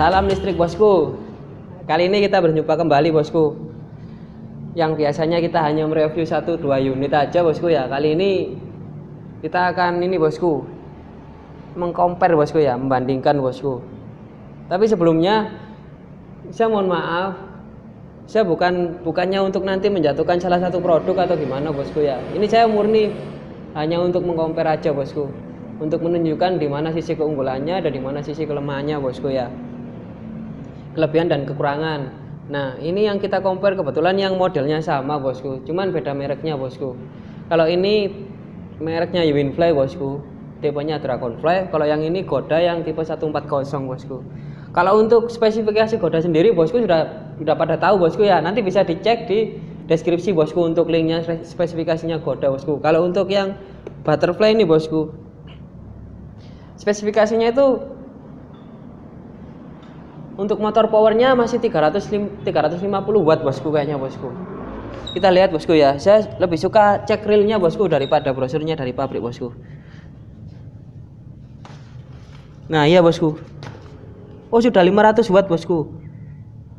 Salam listrik bosku. Kali ini kita berjumpa kembali bosku. Yang biasanya kita hanya mereview satu dua unit aja bosku ya. Kali ini kita akan ini bosku mengcompare bosku ya, membandingkan bosku. Tapi sebelumnya saya mohon maaf, saya bukan bukannya untuk nanti menjatuhkan salah satu produk atau gimana bosku ya. Ini saya murni hanya untuk mengcompare aja bosku untuk menunjukkan di mana sisi keunggulannya dan di mana sisi kelemahannya bosku ya kelebihan dan kekurangan. Nah ini yang kita compare. Kebetulan yang modelnya sama bosku. Cuman beda mereknya bosku. Kalau ini mereknya Winfly bosku. Tipenya Dragonfly. Kalau yang ini Goda yang tipe 140 bosku. Kalau untuk spesifikasi Goda sendiri bosku sudah sudah pada tahu bosku. Ya nanti bisa dicek di deskripsi bosku untuk linknya spesifikasinya Goda bosku. Kalau untuk yang Butterfly ini bosku spesifikasinya itu untuk motor powernya masih 300 350 watt bosku kayaknya bosku. Kita lihat bosku ya. Saya lebih suka cek realnya bosku daripada brosurnya dari pabrik bosku. Nah iya bosku. Oh sudah 500 watt bosku.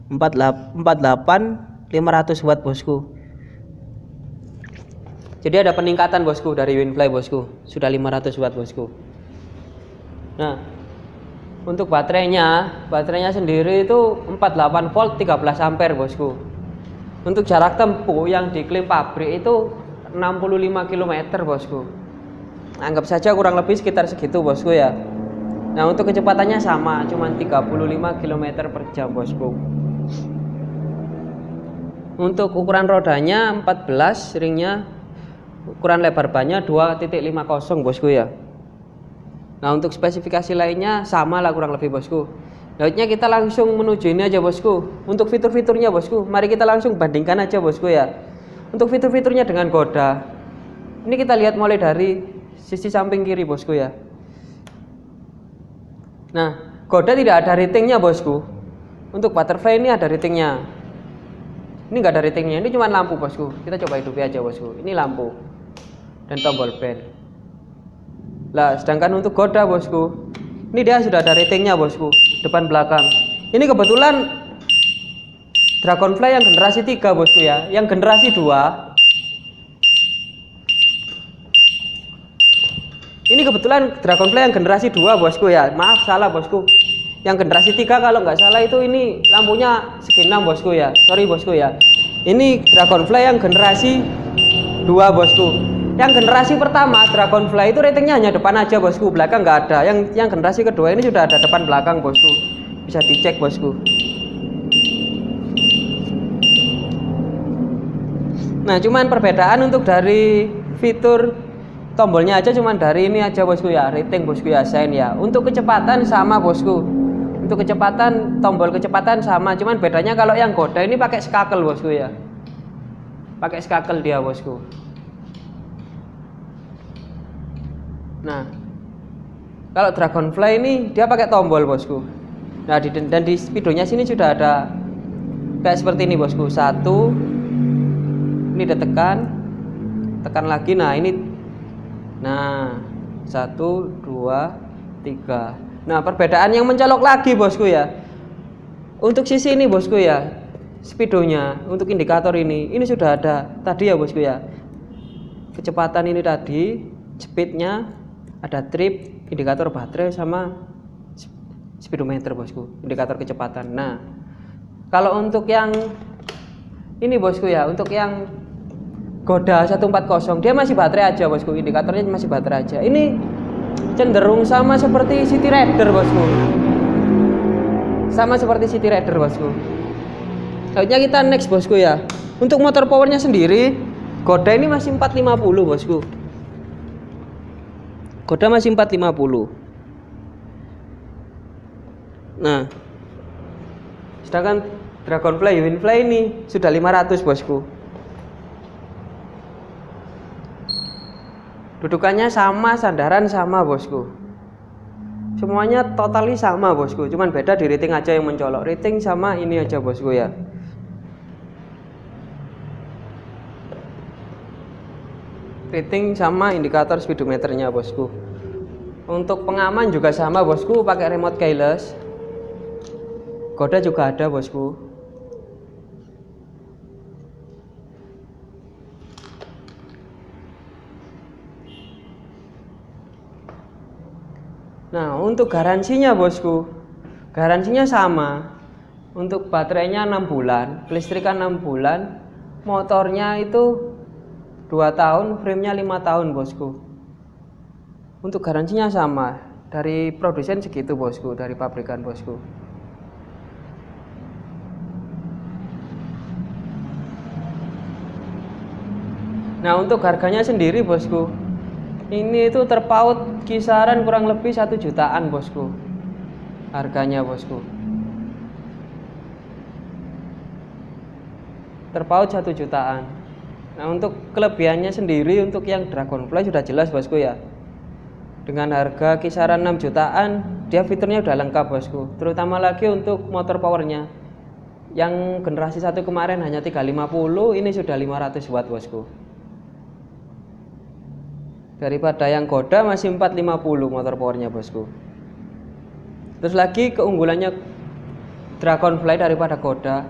48 500 watt bosku. Jadi ada peningkatan bosku dari Winfly bosku. Sudah 500 watt bosku. Nah untuk baterainya baterainya sendiri itu 48 volt 13 ampere bosku. Untuk jarak tempuh yang diklaim pabrik itu 65 km bosku. Anggap saja kurang lebih sekitar segitu bosku ya. Nah untuk kecepatannya sama cuma 35 km per jam bosku. Untuk ukuran rodanya 14 ringnya ukuran lebar bannya 2.50 bosku ya Nah untuk spesifikasi lainnya sama lah kurang lebih bosku. Lautnya kita langsung menuju ini aja bosku. Untuk fitur-fiturnya bosku, mari kita langsung bandingkan aja bosku ya. Untuk fitur-fiturnya dengan Goda. Ini kita lihat mulai dari sisi samping kiri bosku ya. Nah, Goda tidak ada ratingnya bosku. Untuk butterfly ini ada ratingnya. Ini enggak ada ratingnya, ini cuma lampu bosku. Kita coba hidupi aja bosku. Ini lampu dan tombol bell. Lah, sedangkan untuk Goda bosku, ini dia sudah ada ratingnya bosku, depan belakang. Ini kebetulan Dragonfly yang generasi 3 bosku ya, yang generasi 2 Ini kebetulan Dragonfly yang generasi 2 bosku ya. Maaf salah bosku. Yang generasi 3 kalau nggak salah itu ini lampunya segi 6 bosku ya. Sorry bosku ya. Ini Dragonfly yang generasi 2 bosku yang generasi pertama Dragonfly itu ratingnya hanya depan aja bosku. Belakang nggak ada. Yang yang generasi kedua ini sudah ada depan belakang bosku. Bisa dicek bosku. Nah cuman perbedaan untuk dari fitur tombolnya aja cuman dari ini aja bosku ya. Rating bosku ya. Sen ya. Untuk kecepatan sama bosku. Untuk kecepatan tombol kecepatan sama. Cuman bedanya kalau yang Goda ini pakai skakel bosku ya. Pakai skakel dia bosku Nah, kalau Dragonfly ini dia pakai tombol bosku. Nah, di, dan di speedonya sini sudah ada kayak seperti ini bosku. Satu, ini ditekan, tekan lagi. Nah, ini, nah satu, dua, tiga. Nah, perbedaan yang mencolok lagi bosku ya. Untuk sisi ini bosku ya, speedonya untuk indikator ini, ini sudah ada tadi ya bosku ya. Kecepatan ini tadi, speednya ada trip indikator baterai sama speedometer bosku. Indikator kecepatan. Nah kalau untuk yang ini bosku ya untuk yang Goda 140 dia masih baterai aja bosku. Indikatornya masih baterai aja. Ini cenderung sama seperti City Rider bosku. Sama seperti City Rider bosku. Selanjutnya kita next bosku ya. Untuk motor powernya sendiri Goda ini masih 450 bosku Goda masih 450 nah sedangkan Dragonfly Winfly ini sudah 500 bosku. Dudukannya sama sandaran sama bosku. Semuanya totali sama bosku. Cuman beda di rating aja yang mencolok. Rating sama ini aja bosku ya rating sama indikator speedometernya bosku. Untuk pengaman juga sama bosku. Pakai remote keyless. Goda juga ada bosku. Nah untuk garansinya bosku. Garansinya sama. Untuk baterainya 6 bulan Kelistrikan 6 bulan Motornya itu 2 tahun Framenya 5 tahun bosku. Untuk garansinya sama Dari produsen segitu bosku Dari pabrikan bosku. Nah untuk harganya sendiri bosku ini itu terpaut kisaran kurang lebih satu jutaan bosku. Harganya bosku. Terpaut satu jutaan nah untuk kelebihannya sendiri untuk yang Dragonfly sudah jelas bosku ya. Dengan harga kisaran 6 jutaan dia fiturnya udah lengkap bosku. Terutama lagi untuk motor powernya. Yang generasi satu kemarin hanya 350 ini sudah 500 watt bosku. Daripada yang Goda masih 450 motor powernya bosku. Terus lagi keunggulannya Dragonfly daripada Goda.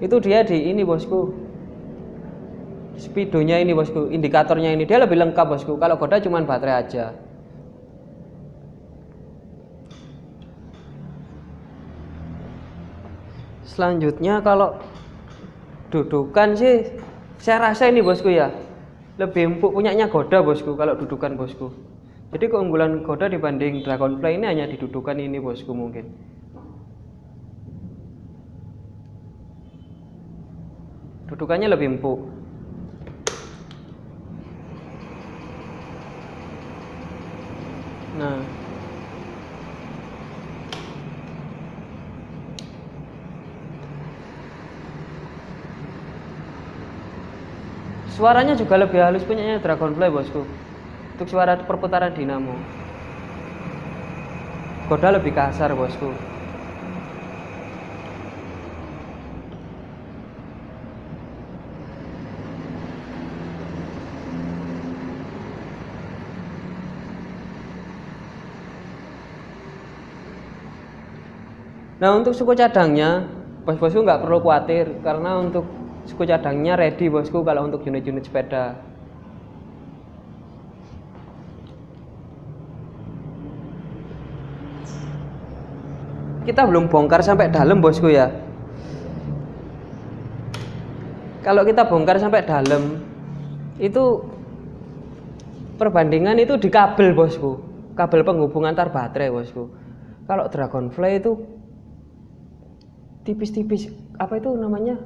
Itu dia di ini bosku speedonya ini bosku. Indikatornya ini. Dia lebih lengkap bosku. Kalau Goda cuma baterai aja. Selanjutnya kalau dudukan sih saya rasa ini bosku ya. Lebih empuk punyanya Goda bosku kalau dudukan bosku. Jadi keunggulan Goda dibanding Dragonfly ini hanya didudukan ini bosku mungkin. Dudukannya lebih empuk nah Suaranya juga lebih halus punyanya Dragonfly bosku. Untuk suara perputaran dinamo. Goda lebih kasar bosku. Nah untuk suku cadangnya, bos-bosku nggak perlu khawatir karena untuk suku cadangnya ready bosku kalau untuk unit-unit sepeda. Kita belum bongkar sampai dalam bosku ya. Kalau kita bongkar sampai dalam itu perbandingan itu di kabel bosku. Kabel penghubung antar baterai bosku. Kalau Dragonfly itu tipis-tipis apa itu namanya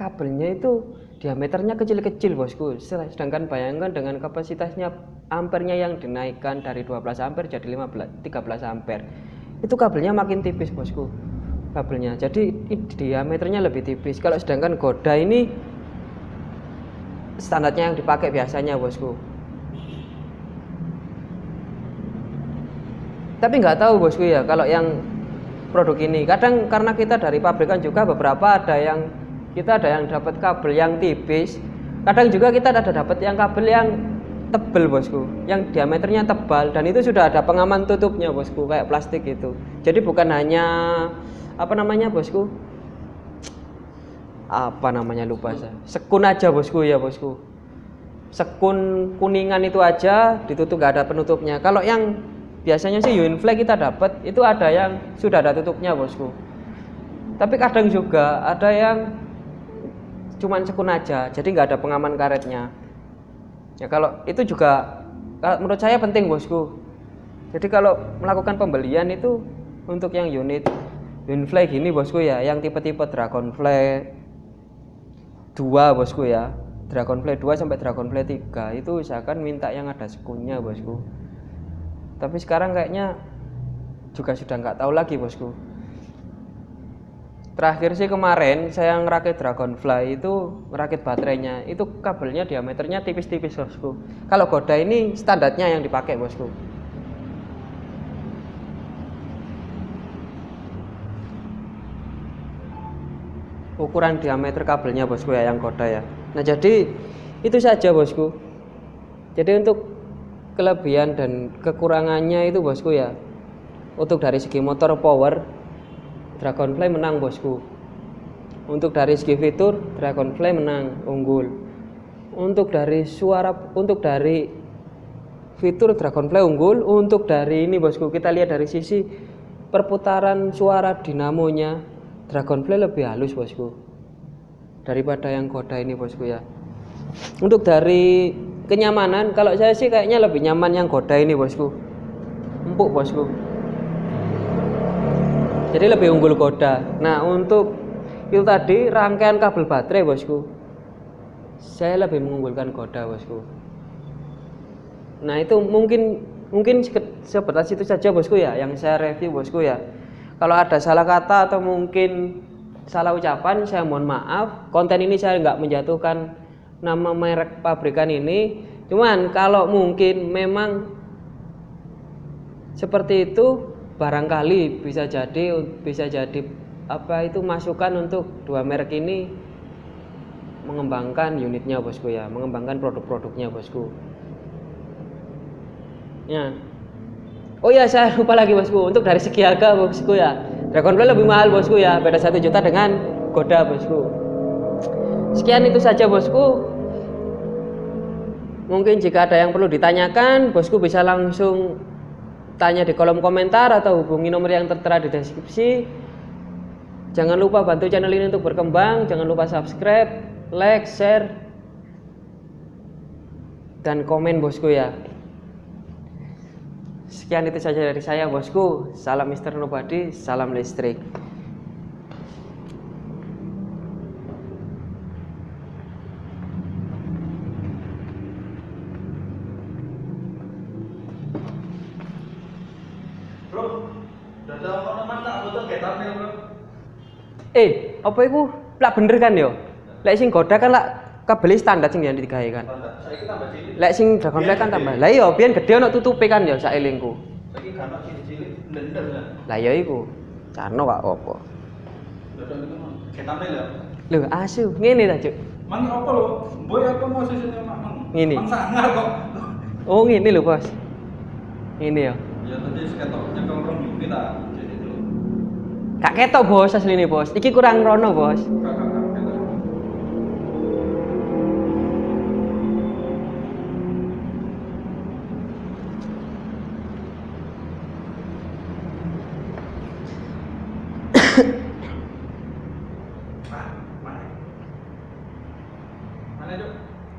kabelnya itu diameternya kecil-kecil bosku. Sedangkan bayangkan dengan kapasitasnya ampernya yang dinaikkan dari 12 ampere jadi 15 13 ampere. Itu kabelnya makin tipis bosku kabelnya. Jadi diameternya lebih tipis. Kalau sedangkan goda ini standarnya yang dipakai biasanya bosku. Tapi nggak tahu bosku ya kalau yang produk ini. Kadang karena kita dari pabrikan juga beberapa ada yang kita ada yang dapat kabel yang tipis. Kadang juga kita ada dapat yang kabel yang tebel bosku. Yang diameternya tebal. Dan itu sudah ada pengaman tutupnya bosku. Kayak plastik itu. Jadi bukan hanya apa namanya bosku? Apa namanya lupa saya. Sekun aja bosku. Ya bosku. Sekun kuningan itu aja ditutup gak ada penutupnya. Kalau yang biasanya sih Unifly kita dapat itu ada yang sudah ada tutupnya bosku. Tapi kadang juga ada yang cuman sekun aja jadi nggak ada pengaman karetnya. Ya kalau itu juga menurut saya penting bosku. Jadi kalau melakukan pembelian itu untuk yang unit Winfly gini bosku ya yang tipe-tipe Dragonfly 2 bosku ya. Dragonfly 2 sampai Dragonfly 3 itu usahakan minta yang ada sekunnya bosku tapi sekarang kayaknya juga sudah nggak tahu lagi bosku. Terakhir sih kemarin saya ngerakit Dragonfly itu ngerakit baterainya. Itu kabelnya diameternya tipis-tipis bosku. Kalau Goda ini standarnya yang dipakai bosku. Ukuran diameter kabelnya bosku ya yang Goda ya. Nah jadi itu saja bosku. Jadi untuk kelebihan dan kekurangannya itu bosku ya. Untuk dari segi motor power Dragonfly menang bosku. Untuk dari segi fitur Dragonfly menang unggul. Untuk dari suara untuk dari fitur Dragonfly unggul. Untuk dari ini bosku kita lihat dari sisi perputaran suara dinamonya Dragonfly lebih halus bosku daripada yang Goda ini bosku ya. Untuk dari kenyamanan kalau saya sih kayaknya lebih nyaman yang Goda ini bosku. Empuk bosku. Jadi lebih unggul Goda. Nah untuk itu tadi rangkaian kabel baterai bosku. Saya lebih mengunggulkan Goda bosku. Nah itu mungkin mungkin sebatas itu saja bosku ya yang saya review bosku ya. Kalau ada salah kata atau mungkin salah ucapan saya mohon maaf. Konten ini saya nggak menjatuhkan nama merek pabrikan ini. Cuman kalau mungkin memang seperti itu barangkali bisa jadi bisa jadi apa itu masukan untuk dua merek ini mengembangkan unitnya bosku ya. Mengembangkan produk-produknya bosku. Ya. Oh ya saya lupa lagi bosku. Untuk dari segi harga bosku ya. Dragonfly lebih mahal bosku ya. Beda satu juta dengan Goda bosku. Sekian itu saja bosku mungkin jika ada yang perlu ditanyakan bosku bisa langsung tanya di kolom komentar atau hubungi nomor yang tertera di deskripsi jangan lupa bantu channel ini untuk berkembang jangan lupa subscribe like share dan komen bosku ya Sekian itu saja dari saya bosku. Salam Mister Nobody, salam listrik. Bro, dadah kok nemen tak foto ketane, Bro. Eh, apa itu? Lah bener kan yo? Lek sing goda kan lah kabel standar sing yang digawe kan. Lek sing Dragonfly kan tambah. Lah iya, biyen gede ono tutupe kan ya saelingku. Saiki kan cilik-cilik. Lah iya iku. Itu mah. Ketane lho. Asu, ngene ta, Cuk. Mang apa lho? Boy apa mau sesune mang? Ngene. Mang sangar kok. Oh, ngene lho, Bos. Ngene ya. Ya tadi seketok nyekel rong unit ta. Kak ketok, Bos, asline, Bos. Iki kurang rono, Bos.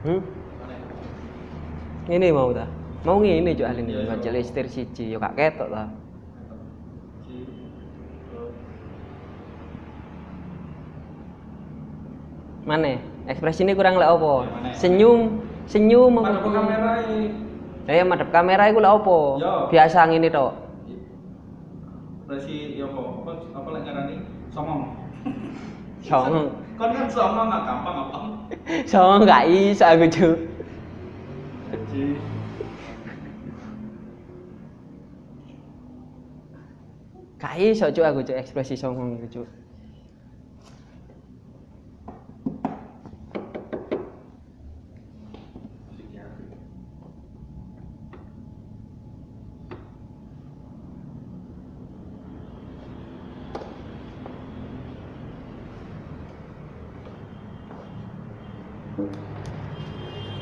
Hmm? Ngene mau ta? Mau ngene, Cuk, aline. Iya, iya. Baca listir siji, yo kak ketok ta. Si Bro. Mana? Ekspresinya kurang lek apa? Ya? Senyum, senyum? Mana kamera ini? Eh, madhep kamera iku lek apa? Yo. Biasa ngene tok. Resi ya apa? Apa lek ngarani? Somong. Songong. Kon kan somong nggak gampang apa? Songong gak iso aku. Jadi Gak iso, Cuk, aku, Cuk, ekspresi songong iku.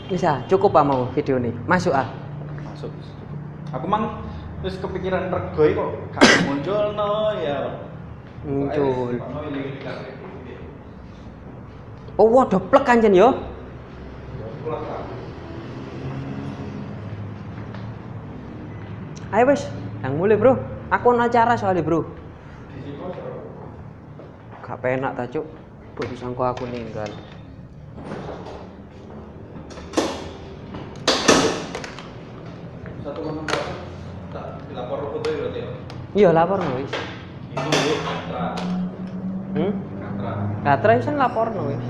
Bisa, cukup apa mau video ini? Masuk ah. masuk. Aku mang terus kepikiran rego iki kok gak muncul no ya. Muncul. Oh, wah, doplek kanjen yo. Tak. Ayo wes, yang mulai bro. Aku ono acara soalnya bro. Gak penak ta cuk. Buat sangko aku ninggal. Satu koma empat. Tak dilapor foto ya berarti ya. Iya lapor no wis. Itu Bu, Katra. Hmm? Katra. Katra kan lapor no wis.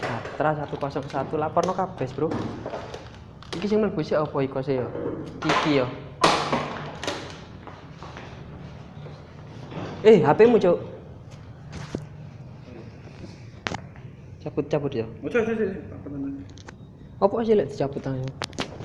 Katra 101 lapor no kabes bro. Iki sing mlebu sik apa iko sih yo? Iki yo. Eh, HP-mu, Cuk. Cabut-cabut ya. Ojo ojo ojo. Apa sih lek dicabut tangan?